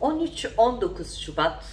13-19 Şubat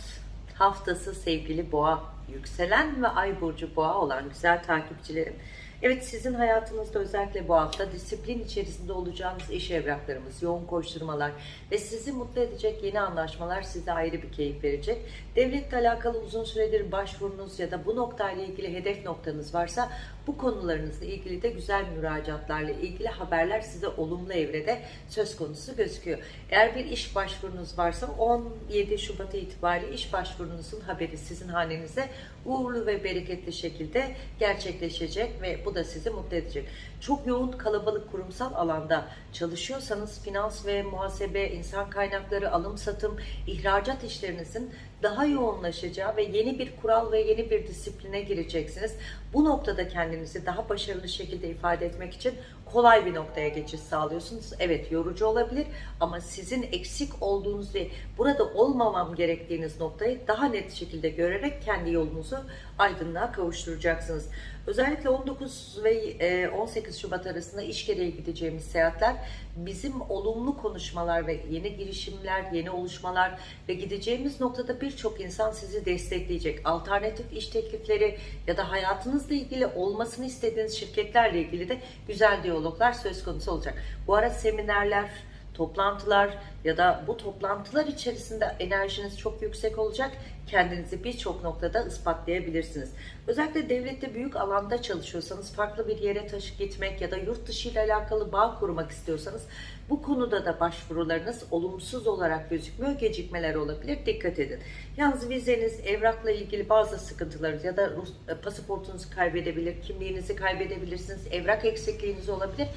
haftası sevgili boğa, yükselen ve ay burcu boğa olan güzel takipçilerim. Evet sizin hayatınızda özellikle bu hafta disiplin içerisinde olacağınız iş evraklarımız, yoğun koşturmalar ve sizi mutlu edecek yeni anlaşmalar size ayrı bir keyif verecek. Devletle alakalı uzun süredir başvurunuz ya da bu noktayla ilgili hedef noktanız varsa bu konularınızla ilgili de güzel müracaatlarla ilgili haberler size olumlu evrede söz konusu gözüküyor. Eğer bir iş başvurunuz varsa 17 Şubat itibariyle iş başvurunuzun haberi sizin hanenize uğurlu ve bereketli şekilde gerçekleşecek ve bu da sizi mutlu edecek. Çok yoğun kalabalık kurumsal alanda çalışıyorsanız finans ve muhasebe, insan kaynakları, alım satım, ihracat işlerinizin daha yoğunlaşacağı ve yeni bir kural ve yeni bir disipline gireceksiniz. Bu noktada kendinizi daha başarılı şekilde ifade etmek için kolay bir noktaya geçiş sağlıyorsunuz. Evet yorucu olabilir ama sizin eksik olduğunuz ve burada olmamam gerektiğiniz noktayı daha net şekilde görerek kendi yolunuzu aydınlığa kavuşturacaksınız. Özellikle 19 ve 18 Şubat arasında iş gereği gideceğimiz seyahatler bizim olumlu konuşmalar ve yeni girişimler, yeni oluşmalar ve gideceğimiz noktada birçok insan sizi destekleyecek. Alternatif iş teklifleri ya da hayatınızla ilgili olmasını istediğiniz şirketlerle ilgili de güzel diyaloglar söz konusu olacak. Bu ara seminerler, toplantılar ya da bu toplantılar içerisinde enerjiniz çok yüksek olacak. Kendinizi birçok noktada ispatlayabilirsiniz. Özellikle devlette büyük alanda çalışıyorsanız, farklı bir yere taşıp gitmek ya da yurt dışı ile alakalı bağ kurmak istiyorsanız bu konuda da başvurularınız olumsuz olarak gözükmüyor. Gecikmeler olabilir. Dikkat edin. Yalnız vizeniz, evrakla ilgili bazı sıkıntılarınız ya da Rus, pasaportunuzu kaybedebilir, kimliğinizi kaybedebilirsiniz, evrak eksikliğiniz olabilir.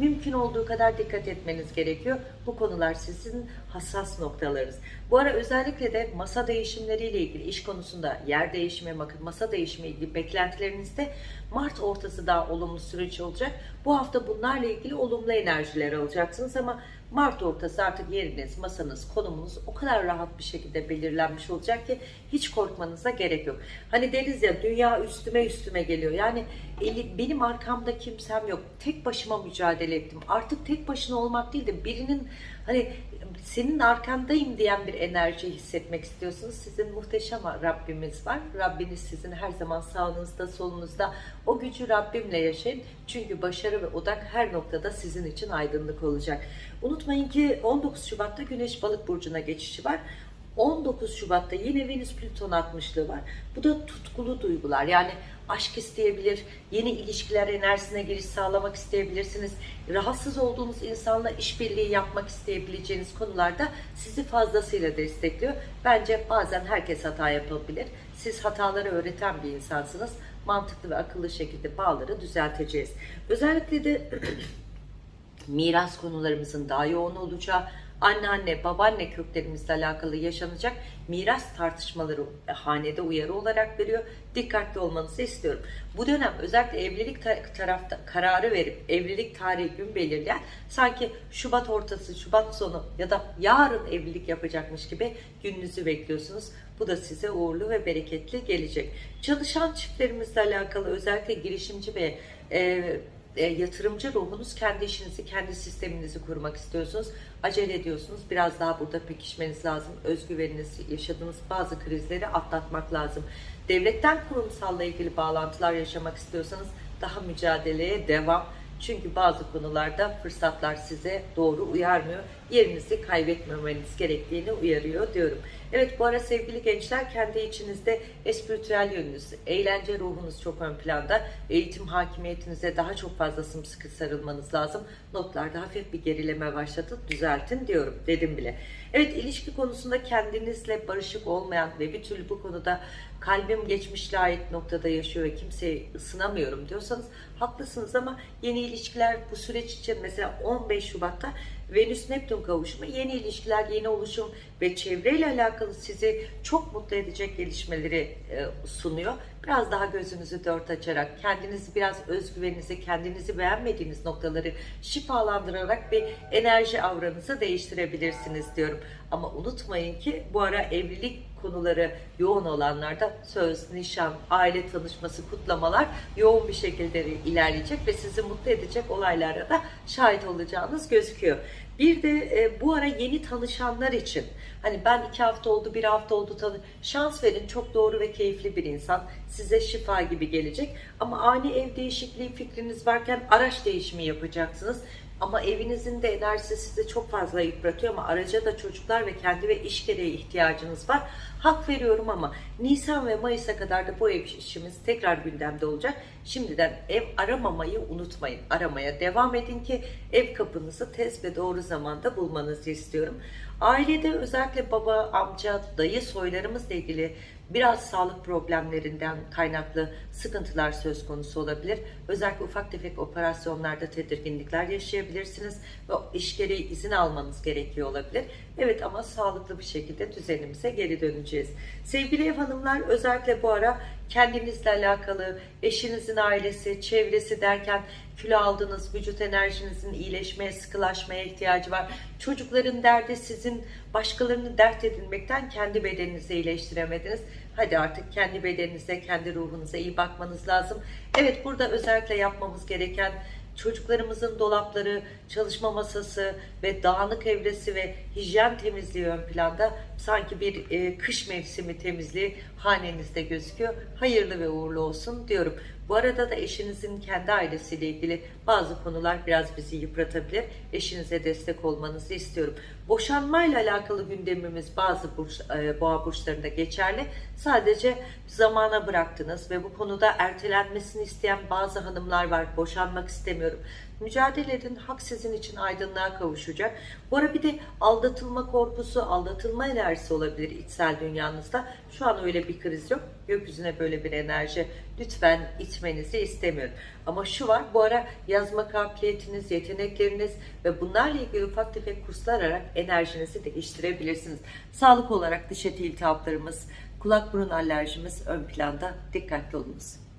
Mümkün olduğu kadar dikkat etmeniz gerekiyor. Bu konular sizin hassas noktalarınız. Bu ara özellikle de masa değişimleriyle ilgili iş konusunda yer değişimi, masa değişimi ilgili beklentilerinizde Mart ortası daha olumlu süreç olacak. Bu hafta bunlarla ilgili olumlu enerjiler alacaksınız ama Mart ortası artık yeriniz, masanız, konumunuz o kadar rahat bir şekilde belirlenmiş olacak ki hiç korkmanıza gerek yok. Hani deriz ya dünya üstüme üstüme geliyor. Yani benim arkamda kimsem yok. Tek başıma mücadele ettim. Artık tek başına olmak değil de birinin hani senin arkandayım diyen bir enerji hissetmek istiyorsunuz. Sizin muhteşem Rabbimiz var. Rabbiniz sizin her zaman sağınızda, solunuzda. O gücü Rabbimle yaşayın. Çünkü başarı ve odak her noktada sizin için aydınlık olacak. Unutmayın ki 19 Şubat'ta Güneş Balık burcuna geçişi var. 19 Şubat'ta yine Venüs Plüton 60'lığı var. Bu da tutkulu duygular. Yani aşk isteyebilir, yeni ilişkiler enerjisine giriş sağlamak isteyebilirsiniz. Rahatsız olduğunuz insanla işbirliği yapmak isteyebileceğiniz konularda sizi fazlasıyla destekliyor. Bence bazen herkes hata yapabilir. Siz hataları öğreten bir insansınız. Mantıklı ve akıllı şekilde bağları düzelteceğiz. Özellikle de miras konularımızın daha yoğun olacağı, anneanne, babaanne köklerimizle alakalı yaşanacak miras tartışmaları hanede uyarı olarak veriyor. Dikkatli olmanızı istiyorum. Bu dönem özellikle evlilik tarafta kararı verip evlilik tarihi gün belirleyen sanki Şubat ortası, Şubat sonu ya da yarın evlilik yapacakmış gibi gününüzü bekliyorsunuz. Bu da size uğurlu ve bereketli gelecek. Çalışan çiftlerimizle alakalı özellikle girişimci ve e, e, yatırımcı ruhunuz kendi işinizi, kendi sisteminizi kurmak istiyorsunuz. Acele ediyorsunuz. Biraz daha burada pekişmeniz lazım. Özgüveniniz, yaşadığınız bazı krizleri atlatmak lazım. Devletten kurumsalla ilgili bağlantılar yaşamak istiyorsanız daha mücadeleye devam. Çünkü bazı konularda fırsatlar size doğru uyarmıyor. Yerinizi kaybetmemeniz gerektiğini uyarıyor diyorum. Evet bu ara sevgili gençler kendi içinizde espritüel yönünüz, eğlence ruhunuz çok ön planda. Eğitim hakimiyetinize daha çok fazla sımsıkı sarılmanız lazım. Notlarda hafif bir gerileme başlatın, düzeltin diyorum dedim bile. Evet ilişki konusunda kendinizle barışık olmayan ve bir türlü bu konuda kalbim geçmişle ait noktada yaşıyor ve kimseyi ısınamıyorum diyorsanız haklısınız ama yeni ilişkiler bu süreç için mesela 15 Şubat'ta Venüs Neptün kavuşumu yeni ilişkiler, yeni oluşum ve çevreyle alakalı sizi çok mutlu edecek gelişmeleri e, sunuyor. Biraz daha gözünüzü dört açarak, kendinizi biraz özgüveninizi, kendinizi beğenmediğiniz noktaları şifalandırarak bir enerji avranızı değiştirebilirsiniz diyorum. Ama unutmayın ki bu ara evlilik konuları yoğun olanlarda söz, nişan, aile tanışması, kutlamalar yoğun bir şekilde ilerleyecek ve sizi mutlu edecek olaylara da şahit olacağınız gözüküyor. Bir de e, bu ara yeni tanışanlar için hani ben iki hafta oldu bir hafta oldu tanı şans verin çok doğru ve keyifli bir insan size şifa gibi gelecek ama ani ev değişikliği fikriniz varken araç değişimi yapacaksınız ama evinizin de enerjisi sizi çok fazla yıpratıyor ama araca da çocuklar ve kendi ve iş gereği ihtiyacınız var. Hak veriyorum ama Nisan ve Mayıs'a kadar da bu ev işimiz tekrar gündemde olacak. Şimdiden ev aramamayı unutmayın. Aramaya devam edin ki ev kapınızı tez ve doğru zamanda bulmanızı istiyorum. Ailede özellikle baba, amca, dayı soylarımızla ilgili biraz sağlık problemlerinden kaynaklı sıkıntılar söz konusu olabilir. Özellikle ufak tefek operasyonlarda tedirginlikler yaşayabilirsiniz ve iş gereği izin almanız gerekiyor olabilir. Evet ama sağlıklı bir şekilde düzenimize geri döneceğiz. Sevgili ev hanımlar özellikle bu ara kendinizle alakalı, eşinizin ailesi, çevresi derken kilo aldınız, vücut enerjinizin iyileşmeye, sıkılaşmaya ihtiyacı var. Çocukların derdi sizin başkalarını dert edinmekten kendi bedeninizi iyileştiremediniz. Hadi artık kendi bedeninize, kendi ruhunuza iyi bakmanız lazım. Evet burada özellikle yapmamız gereken çocuklarımızın dolapları, çalışma masası ve dağınık evresi ve hijyen temizliği ön planda sanki bir e, kış mevsimi temizliği hanenizde gözüküyor. Hayırlı ve uğurlu olsun diyorum. Bu arada da eşinizin kendi ailesiyle ilgili bazı konular biraz bizi yıpratabilir. Eşinize destek olmanızı istiyorum. Boşanmayla alakalı gündemimiz bazı burç, e, boğa burçlarında geçerli. Sadece zamana bıraktınız ve bu konuda ertelenmesini isteyen bazı hanımlar var. Boşanmak istemiyorum. Mücadele edin. Hak sizin için aydınlığa kavuşacak. Bu ara bir de aldatılma korkusu, aldatılma enerjisi olabilir içsel dünyanızda. Şu an öyle bir kriz yok. Gökyüzüne böyle bir enerji lütfen itmenizi istemiyorum. Ama şu var bu ara yazma kabiliyetiniz, yetenekleriniz ve bunlarla ilgili ufak tefek kurslar alarak enerjinizi değiştirebilirsiniz. Sağlık olarak diş eti iltihaplarımız, kulak burun alerjimiz ön planda. Dikkatli olunuz.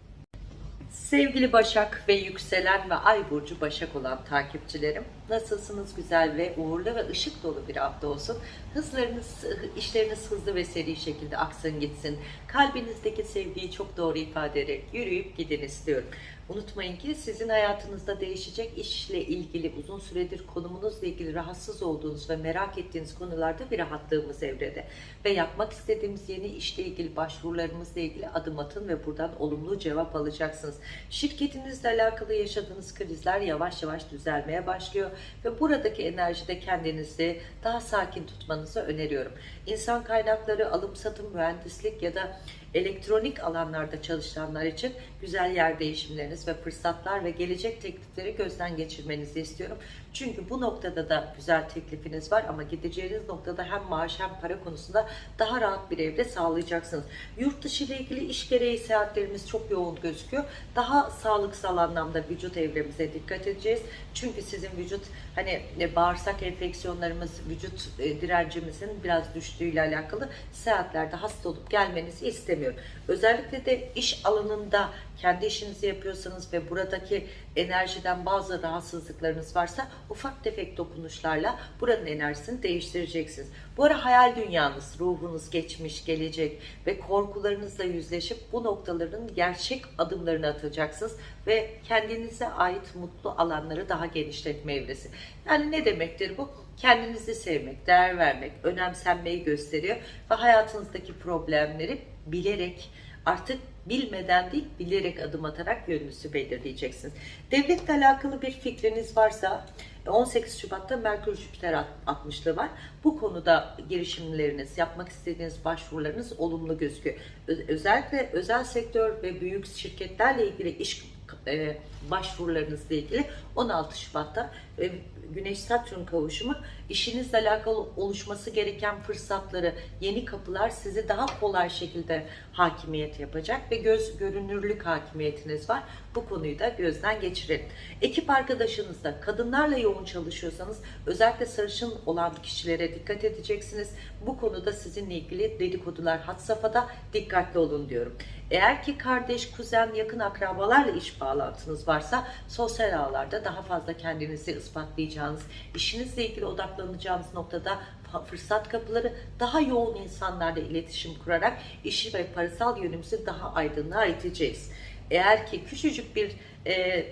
Sevgili Başak ve yükselen ve ay burcu Başak olan takipçilerim nasılsınız güzel ve uğurlu ve ışık dolu bir hafta olsun. Hızlarınız, işleriniz hızlı ve seri şekilde aksın gitsin. Kalbinizdeki sevgiyi çok doğru ifade ederek yürüyüp gidin istiyorum. Unutmayın ki sizin hayatınızda değişecek işle ilgili uzun süredir konumunuzla ilgili rahatsız olduğunuz ve merak ettiğiniz konularda bir rahatlığımız evrede. Ve yapmak istediğimiz yeni işle ilgili başvurularımızla ilgili adım atın ve buradan olumlu cevap alacaksınız. Şirketinizle alakalı yaşadığınız krizler yavaş yavaş düzelmeye başlıyor ve buradaki enerjide kendinizi daha sakin tutmanızı öneriyorum. İnsan kaynakları, alım satım, mühendislik ya da elektronik alanlarda çalışanlar için güzel yer değişimleriniz ve fırsatlar ve gelecek teklifleri gözden geçirmenizi istiyorum. Çünkü bu noktada da güzel teklifiniz var ama gideceğiniz noktada hem maaş hem para konusunda daha rahat bir evde sağlayacaksınız. Yurt dışı ile ilgili iş gereği seyahatlerimiz çok yoğun gözüküyor. Daha sağlıksal anlamda vücut evremize dikkat edeceğiz. Çünkü sizin vücut hani e, bağırsak enfeksiyonlarımız, vücut e, direncimizin biraz düştüğüyle alakalı seyahatlerde hasta olup gelmenizi istemiyorum. Özellikle de iş alanında kendi işinizi yapıyorsanız ve buradaki enerjiden bazı rahatsızlıklarınız varsa ufak tefek dokunuşlarla buranın enerjisini değiştireceksiniz. Bu ara hayal dünyanız, ruhunuz, geçmiş, gelecek ve korkularınızla yüzleşip bu noktaların gerçek adımlarını atacaksınız ve kendinize ait mutlu alanları daha genişletme evresi. Yani ne demektir bu? Kendinizi sevmek, değer vermek, önemsenmeyi gösteriyor ve hayatınızdaki problemleri bilerek artık bilmeden değil bilerek adım atarak yönünüzü belirleyeceksiniz. Devletle alakalı bir fikriniz varsa 18 Şubat'ta Merkür Jüpiter 60'lı var. Bu konuda girişimleriniz, yapmak istediğiniz başvurularınız olumlu gözüküyor. Özellikle özel sektör ve büyük şirketlerle ilgili iş e, başvurularınızla ilgili 16 Şubat'ta e, Güneş Satürn kavuşumu işinizle alakalı oluşması gereken fırsatları, yeni kapılar sizi daha kolay şekilde hakimiyet yapacak ve göz görünürlük hakimiyetiniz var. Bu konuyu da gözden geçirin. Ekip arkadaşınızda kadınlarla yoğun çalışıyorsanız özellikle sarışın olan kişilere dikkat edeceksiniz. Bu konuda sizinle ilgili dedikodular had safhada dikkatli olun diyorum. Eğer ki kardeş, kuzen, yakın akrabalarla iş bağlantınız varsa sosyal ağlarda daha fazla kendinizi ispatlayacağınız, işinizle ilgili odaklanacağınız noktada fırsat kapıları daha yoğun insanlarla iletişim kurarak işi ve parasal yönümüzü daha aydınlığa iteceğiz. Eğer ki küçücük bir e,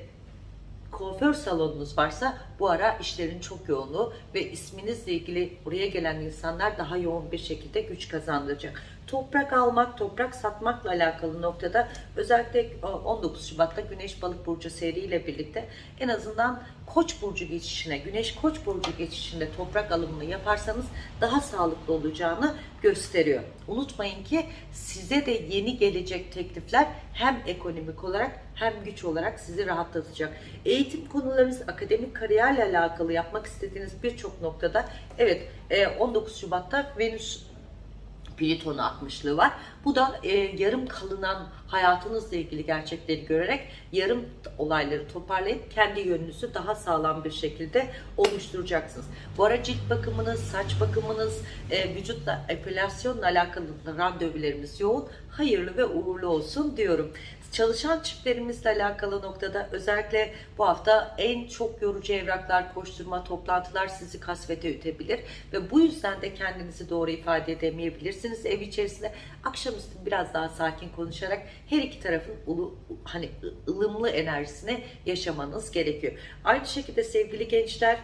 kuaför salonunuz varsa bu ara işlerin çok yoğunluğu ve isminizle ilgili buraya gelen insanlar daha yoğun bir şekilde güç kazandıracak. Toprak almak, toprak satmakla alakalı noktada özellikle e, 19 Şubat'ta Güneş Balık Burcu seriyle birlikte en azından Koç burcu geçişine, Güneş Koç burcu geçişinde toprak alımını yaparsanız daha sağlıklı olacağını gösteriyor. Unutmayın ki size de yeni gelecek teklifler hem ekonomik olarak hem güç olarak sizi rahatlatacak. Eğitim konularınız, akademik kariyerle alakalı yapmak istediğiniz birçok noktada evet e, 19 Şubat'ta Venüs Plüton'u atmışlığı var. Bu da e, yarım kalınan hayatınızla ilgili gerçekleri görerek yarım olayları toparlayıp kendi yönünüzü daha sağlam bir şekilde oluşturacaksınız. Bu ara cilt bakımınız, saç bakımınız, e, vücutla epilasyonla alakalı randevularımız yoğun. Hayırlı ve uğurlu olsun diyorum. Çalışan çiftlerimizle alakalı noktada özellikle bu hafta en çok yorucu evraklar, koşturma, toplantılar sizi kasvete ütebilir ve bu yüzden de kendinizi doğru ifade edemeyebilirsiniz ev içerisinde. Akşamüstü biraz daha sakin konuşarak her iki tarafın ulu, hani ılımlı enerjisini yaşamanız gerekiyor. Aynı şekilde sevgili gençler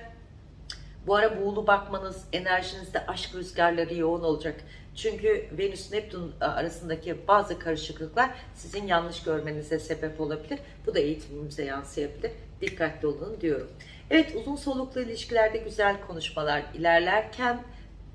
bu ara buğulu bakmanız, enerjinizde aşk rüzgarları yoğun olacak. Çünkü Venüs Neptün arasındaki bazı karışıklıklar sizin yanlış görmenize sebep olabilir. Bu da eğitimimize yansıyabilir. Dikkatli olun diyorum. Evet uzun soluklu ilişkilerde güzel konuşmalar ilerlerken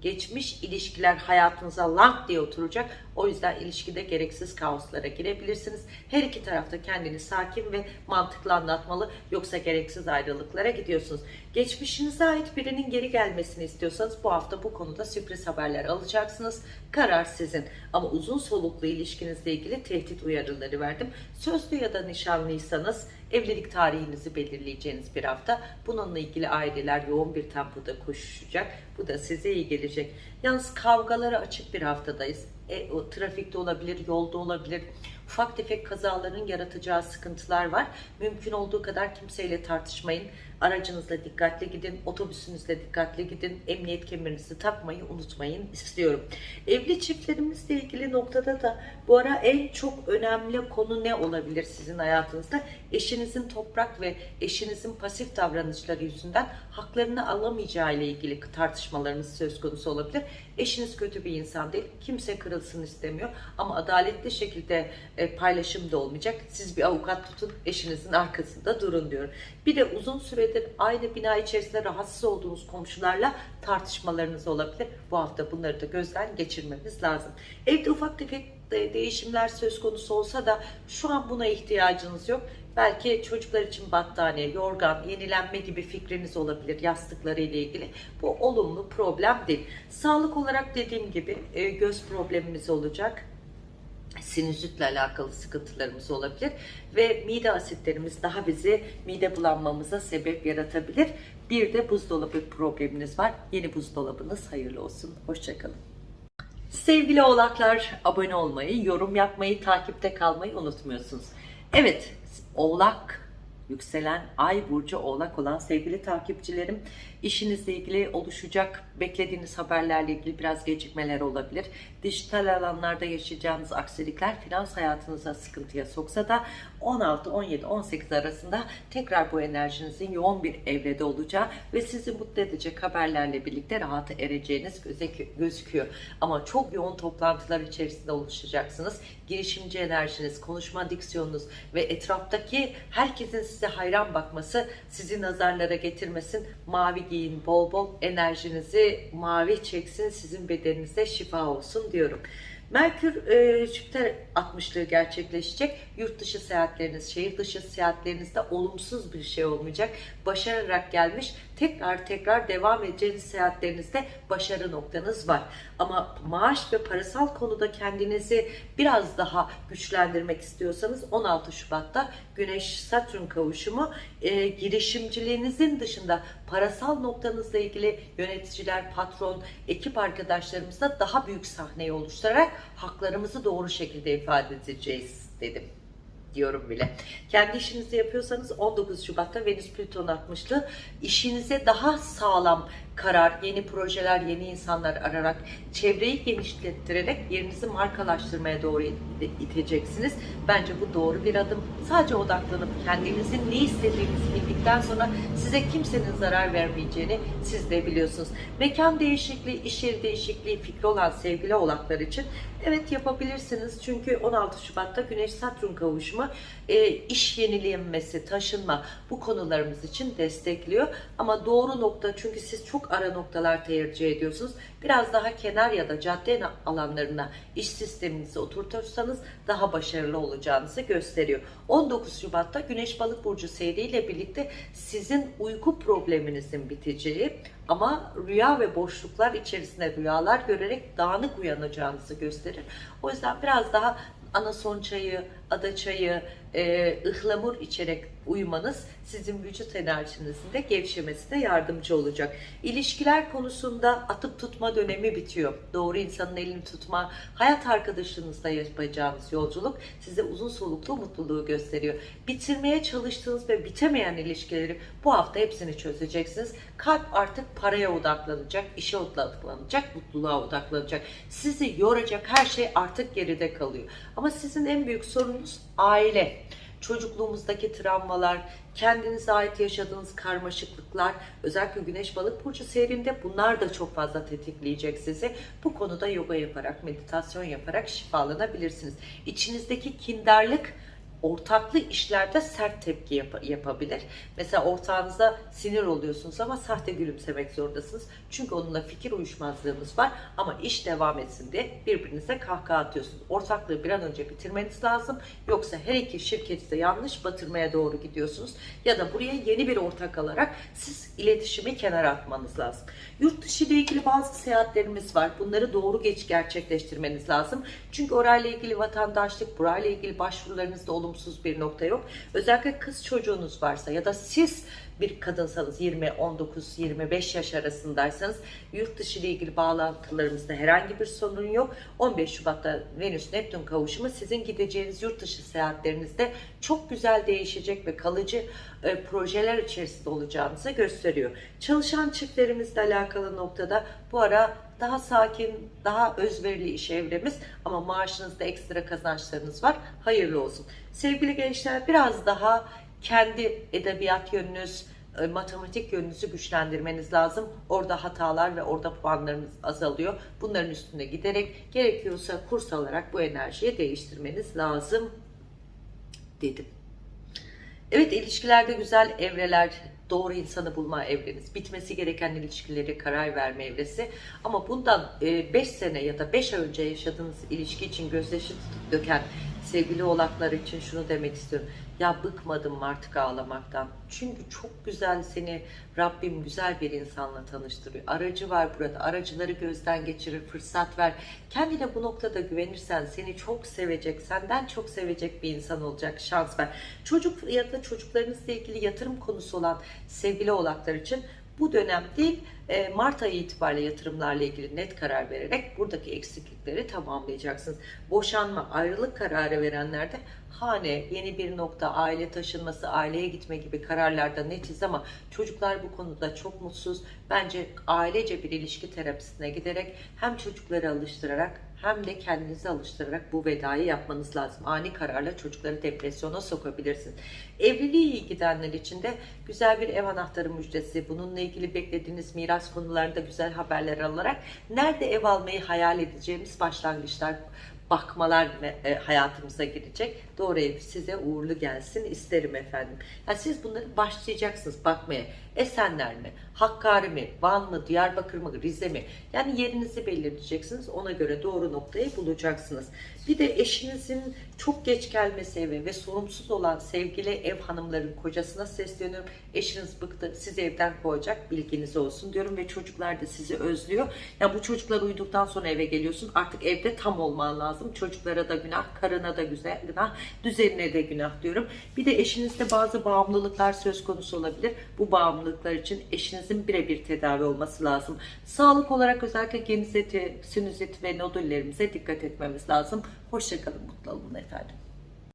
geçmiş ilişkiler hayatınıza lank diye oturacak. O yüzden ilişkide gereksiz kaoslara girebilirsiniz. Her iki tarafta kendini sakin ve mantıklı anlatmalı. Yoksa gereksiz ayrılıklara gidiyorsunuz. Geçmişinize ait birinin geri gelmesini istiyorsanız bu hafta bu konuda sürpriz haberler alacaksınız. Karar sizin. Ama uzun soluklu ilişkinizle ilgili tehdit uyarıları verdim. Sözlü ya da nişanlıysanız evlilik tarihinizi belirleyeceğiniz bir hafta. Bununla ilgili aileler yoğun bir tempoda koşuşacak. Bu da size iyi gelecek. Yalnız kavgalara açık bir haftadayız. E, o, trafikte olabilir, yolda olabilir. Ufak tefek kazaların yaratacağı sıkıntılar var. Mümkün olduğu kadar kimseyle tartışmayın. Aracınızla dikkatli gidin, otobüsünüzle dikkatli gidin. Emniyet kemerinizi takmayı unutmayın istiyorum. Evli çiftlerimizle ilgili noktada da bu ara en çok önemli konu ne olabilir sizin hayatınızda? Eşinizin toprak ve eşinizin pasif davranışları yüzünden haklarını alamayacağı ile ilgili tartışmalarınız söz konusu olabilir. Eşiniz kötü bir insan değil. Kimse kırılsın istemiyor. Ama adaletli şekilde e, paylaşım da olmayacak. Siz bir avukat tutun, eşinizin arkasında durun diyorum. Bir de uzun süredir aynı bina içerisinde rahatsız olduğunuz komşularla tartışmalarınız olabilir. Bu hafta bunları da gözden geçirmemiz lazım. Evde ufak tefek değişimler söz konusu olsa da şu an buna ihtiyacınız yok. Belki çocuklar için battaniye, yorgan, yenilenme gibi fikriniz olabilir yastıkları ile ilgili. Bu olumlu problem değil. Sağlık olarak dediğim gibi e, göz problemimiz olacak sinüzitle alakalı sıkıntılarımız olabilir ve mide asitlerimiz daha bizi mide bulanmamıza sebep yaratabilir. Bir de buzdolabı probleminiz var. Yeni buzdolabınız hayırlı olsun. Hoşçakalın. Sevgili oğlaklar abone olmayı, yorum yapmayı, takipte kalmayı unutmuyorsunuz. Evet oğlak yükselen ay burcu oğlak olan sevgili takipçilerim işinizle ilgili oluşacak beklediğiniz haberlerle ilgili biraz gecikmeler olabilir. Dijital alanlarda yaşayacağınız aksilikler finans hayatınıza sıkıntıya soksa da 16, 17, 18 arasında tekrar bu enerjinizin yoğun bir evrede olacağı ve sizi mutlu edecek haberlerle birlikte rahata ereceğiniz gözüküyor. Ama çok yoğun toplantılar içerisinde oluşacaksınız. Girişimci enerjiniz, konuşma diksiyonunuz ve etraftaki herkesin size hayran bakması sizi nazarlara getirmesin. Mavi giyin bol bol enerjinizi mavi çeksin sizin bedeninize şifa olsun diyorum. Merkür e, Jüpiter 60'lığı gerçekleşecek. Yurt dışı seyahatleriniz, şehir dışı seyahatlerinizde olumsuz bir şey olmayacak. Başararak gelmiş, tekrar tekrar devam edeceğiniz seyahatlerinizde başarı noktanız var. Ama maaş ve parasal konuda kendinizi biraz daha güçlendirmek istiyorsanız 16 Şubat'ta Güneş Satürn kavuşumu e, girişimciliğinizin dışında parasal noktanızla ilgili yöneticiler, patron, ekip arkadaşlarımızla daha büyük sahneyi oluşturarak haklarımızı doğru şekilde ifade edeceğiz dedim diyorum bile. Kendi işinizi yapıyorsanız 19 Şubat'ta Venüs Plüton 60'lı işinize daha sağlam karar, yeni projeler, yeni insanlar ararak, çevreyi genişlettirerek yerinizi markalaştırmaya doğru it- iteceksiniz. Bence bu doğru bir adım. Sadece odaklanıp kendinizin ne istediğinizi bildikten sonra size kimsenin zarar vermeyeceğini siz de biliyorsunuz. Mekan değişikliği, iş yeri değişikliği fikri olan sevgili oğlaklar için evet yapabilirsiniz. Çünkü 16 Şubat'ta Güneş Satürn kavuşumu e, iş yenilenmesi, taşınma bu konularımız için destekliyor. Ama doğru nokta çünkü siz çok ara noktalar tercih ediyorsunuz. Biraz daha kenar ya da cadde alanlarına iş sisteminizi oturtursanız daha başarılı olacağınızı gösteriyor. 19 Şubat'ta Güneş Balık Burcu seyriyle birlikte sizin uyku probleminizin biteceği ama rüya ve boşluklar içerisinde rüyalar görerek dağınık uyanacağınızı gösterir. O yüzden biraz daha anason çayı, ada çayı, e, ıhlamur içerek uyumanız sizin vücut enerjinizin de gevşemesine yardımcı olacak. İlişkiler konusunda atıp tutma dönemi bitiyor. Doğru insanın elini tutma, hayat arkadaşınızla yapacağınız yolculuk size uzun soluklu mutluluğu gösteriyor. Bitirmeye çalıştığınız ve bitemeyen ilişkileri bu hafta hepsini çözeceksiniz. Kalp artık paraya odaklanacak, işe odaklanacak, mutluluğa odaklanacak. Sizi yoracak her şey artık geride kalıyor. Ama sizin en büyük sorununuz aile çocukluğumuzdaki travmalar, kendinize ait yaşadığınız karmaşıklıklar, özellikle Güneş Balık Burcu seyrinde bunlar da çok fazla tetikleyecek sizi. Bu konuda yoga yaparak, meditasyon yaparak şifalanabilirsiniz. İçinizdeki kindarlık, ortaklı işlerde sert tepki yap- yapabilir. Mesela ortağınıza sinir oluyorsunuz ama sahte gülümsemek zorundasınız. Çünkü onunla fikir uyuşmazlığınız var ama iş devam etsin diye birbirinize kahkaha atıyorsunuz. Ortaklığı bir an önce bitirmeniz lazım. Yoksa her iki şirketi de yanlış batırmaya doğru gidiyorsunuz. Ya da buraya yeni bir ortak alarak siz iletişimi kenara atmanız lazım. Yurt dışı ile ilgili bazı seyahatlerimiz var. Bunları doğru geç gerçekleştirmeniz lazım. Çünkü orayla ilgili vatandaşlık, burayla ilgili başvurularınızda olumsuz bir nokta yok. Özellikle kız çocuğunuz varsa ya da siz bir kadınsanız 20, 19, 25 yaş arasındaysanız yurt dışı ile ilgili bağlantılarımızda herhangi bir sorun yok. 15 Şubat'ta Venüs Neptün kavuşumu sizin gideceğiniz yurt dışı seyahatlerinizde çok güzel değişecek ve kalıcı e, projeler içerisinde olacağınızı gösteriyor. Çalışan çiftlerimizle alakalı noktada bu ara daha sakin, daha özverili iş evremiz ama maaşınızda ekstra kazançlarınız var. Hayırlı olsun. Sevgili gençler biraz daha kendi edebiyat yönünüz, e, matematik yönünüzü güçlendirmeniz lazım. Orada hatalar ve orada puanlarınız azalıyor. Bunların üstüne giderek gerekiyorsa kurs alarak bu enerjiyi değiştirmeniz lazım dedim. Evet ilişkilerde güzel evreler, doğru insanı bulma evreniz, bitmesi gereken ilişkileri karar verme evresi. Ama bundan 5 sene ya da 5 ay önce yaşadığınız ilişki için gözyaşı döken sevgili oğlaklar için şunu demek istiyorum. Ya bıkmadım artık ağlamaktan. Çünkü çok güzel seni Rabbim güzel bir insanla tanıştırıyor. Aracı var burada. Aracıları gözden geçirir, fırsat ver. Kendine bu noktada güvenirsen seni çok sevecek, senden çok sevecek bir insan olacak. Şans ver. Çocuk ya da çocuklarınızla ilgili yatırım konusu olan sevgili oğlaklar için bu dönem değil e, Mart ayı itibariyle yatırımlarla ilgili net karar vererek buradaki eksiklikleri tamamlayacaksınız. Boşanma, ayrılık kararı verenlerde hane, yeni bir nokta, aile taşınması, aileye gitme gibi kararlarda netiz ama çocuklar bu konuda çok mutsuz. Bence ailece bir ilişki terapisine giderek hem çocukları alıştırarak hem de kendinizi alıştırarak bu vedayı yapmanız lazım. Ani kararla çocukları depresyona sokabilirsiniz. Evliliği iyi gidenler için de güzel bir ev anahtarı müjdesi, bununla ilgili beklediğiniz miras konularında güzel haberler alarak nerede ev almayı hayal edeceğimiz başlangıçlar bakmalar e, hayatımıza girecek. Doğru ev size uğurlu gelsin isterim efendim. Yani siz bunları başlayacaksınız bakmaya. Esenler mi? Hakkari mi? Van mı? Diyarbakır mı? Rize mi? Yani yerinizi belirleyeceksiniz. Ona göre doğru noktayı bulacaksınız. Bir de eşinizin çok geç gelmesi eve ve sorumsuz olan sevgili ev hanımların kocasına sesleniyorum. Eşiniz bıktı, sizi evden kovacak bilginiz olsun diyorum ve çocuklar da sizi özlüyor. Ya bu çocuklar uyuduktan sonra eve geliyorsun. Artık evde tam olman lazım. Çocuklara da günah, karına da güzel günah, düzenine de günah diyorum. Bir de eşinizde bazı bağımlılıklar söz konusu olabilir. Bu bağımlılıklar için eşinizin birebir tedavi olması lazım. Sağlık olarak özellikle genizeti, sinüzit ve nodüllerimize dikkat etmemiz lazım. Hoşçakalın, mutlu olun efendim.